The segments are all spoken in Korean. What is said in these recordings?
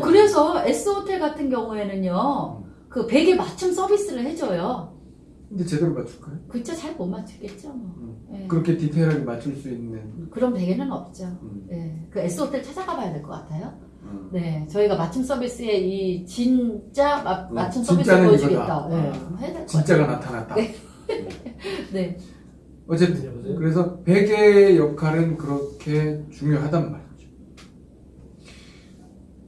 그래서 S호텔 같은 경우에는요, 그 베개 맞춤 서비스를 해줘요. 근데 제대로 맞출까요? 그쵸, 잘못 맞추겠죠, 뭐. 음. 예. 그렇게 디테일하게 맞출 수 있는 그런 베개는 없죠. 음. 예. 그 S호텔 찾아가 봐야 될 것 같아요. 음. 네. 저희가 맞춤 서비스에 이 진짜 마, 음, 맞춤 서비스 진짜는 보여주겠다. 네. 아, 진짜가 같아요. 나타났다. 네. 네. 어쨌든? 그래서 베개의 역할은 그렇게 중요하단 말이죠.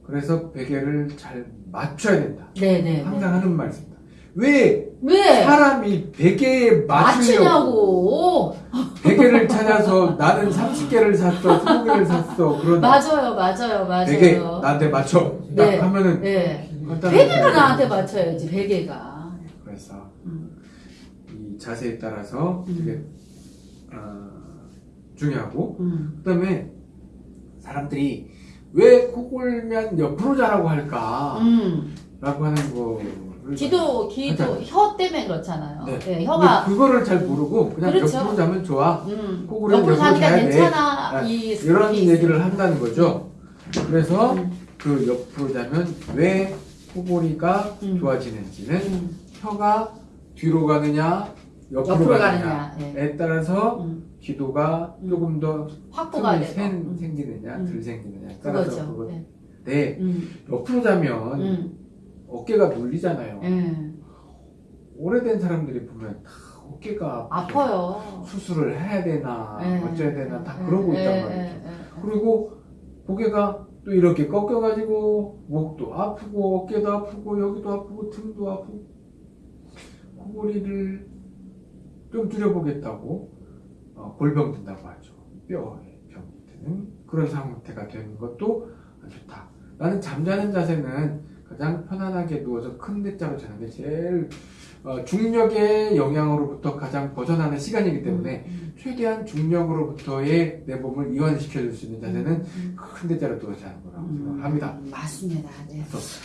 그래서 베개를 잘 맞춰야 된다. 네, 네. 네. 항상 하는 말입니다. 왜 왜? 사람이 베개에 맞추려고 맞추냐고. 베개를 찾아서 나는 30개를 샀어, 20개를 샀어. 그러다 맞아요, 맞아요, 맞아요. 베개 나한테 맞춰. 딱 네. 하면은 네. 베개가 나한테 맞춰야지, 베개가. 그래서 음. 이 자세에 따라서 음. 되게 어, 중요하고 음. 그다음에 사람들이 왜 코 골면 옆으로 자라고 할까라고 음. 하는 거를 기도, 기도. 혀 때문에 그렇잖아요. 네. 네, 혀가. 그거를 잘 모르고 그냥 그렇죠. 옆으로 자면 좋아 음. 옆으로 옆으로. 괜찮아. 아, 이 이런 얘기를 한다는 거죠. 그래서 음. 그 옆으로 자면 왜 코골이가 음. 좋아지는지는 음. 혀가 뒤로 가느냐 옆으로, 옆으로 가느냐에 가느냐. 네. 따라서 음. 기도가 음. 조금 더 확보가. 생, 음. 생기느냐 음. 덜 생기느냐에 따라서 그거죠. 그거 네. 네. 음. 옆으로 자면 음. 어깨가 눌리잖아요. 예. 오래된 사람들이 보면 다 어깨가. 아파요. 수술을 해야 되나 예. 어쩌야 되나 다 예, 그러고 예, 있단 예, 말이죠. 예, 예. 그리고 고개가 또 이렇게 꺾여가지고 목도 아프고 어깨도 아프고 여기도 아프고 등도 아프고 코골이를 좀 줄여보겠다고 어, 골병 든다고 하죠. 뼈에 병이 드는 그런 상태가 되는 것도 좋다. 나는 잠자는 자세는 가장 편안하게 누워서 큰 대자로 자는 게 제일 어, 중력의 영향으로부터 가장 벗어나는 시간이기 때문에 음, 최대한 중력으로부터의 내 몸을 이완시켜줄 수 있는 자세는 음, 큰 대자로 누워서 자는 거라고 음, 생각합니다. 음, 맞습니다. 네.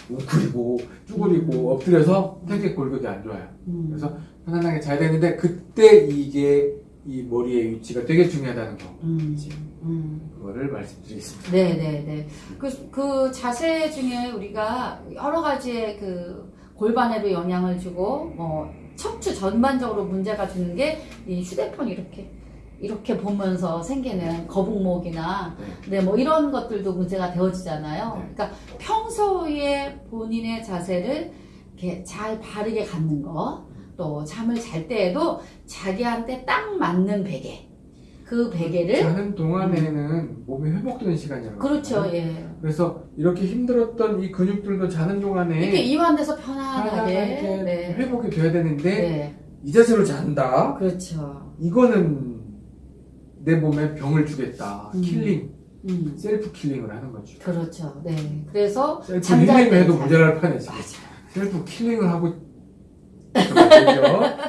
웅크리고 쭈그리고 엎드려서 되게 골격이 안 좋아요. 음. 그래서 편안하게 자야 되는데 그때 이게 이 머리의 위치가 되게 중요하다는 거. 음, 음. 그거를 말씀드리겠습니다. 네, 네, 네. 그, 그 자세 중에 우리가 여러 가지의 그 골반에도 영향을 주고, 뭐, 척추 전반적으로 문제가 주는 게 이 휴대폰 이렇게, 이렇게 보면서 생기는 거북목이나, 네. 네, 뭐 이런 것들도 문제가 되어지잖아요. 네. 그러니까 평소에 본인의 자세를 이렇게 잘 바르게 갖는 거, 또 잠을 잘 때에도 자기한테 딱 맞는 베개. 그 베개를, 자는 동안에는 몸이 회복되는 시간이라고. 그렇죠. 예. 그래서 이렇게 힘들었던 이 근육들도 자는 동안에 이렇게 이완돼서 편안하게. 편안하게 네. 회복이 돼야 되는데 네. 이 자세로 잔다. 그렇죠. 이거는 내 몸에 병을 주겠다. 음. killing, 음. Self killing을 하는 거죠. 그렇죠. 네. 그래서 self healing을 때 해도 잘- 모자랄 판이지. 맞아요. Self killing을 하고 그렇죠. Cause she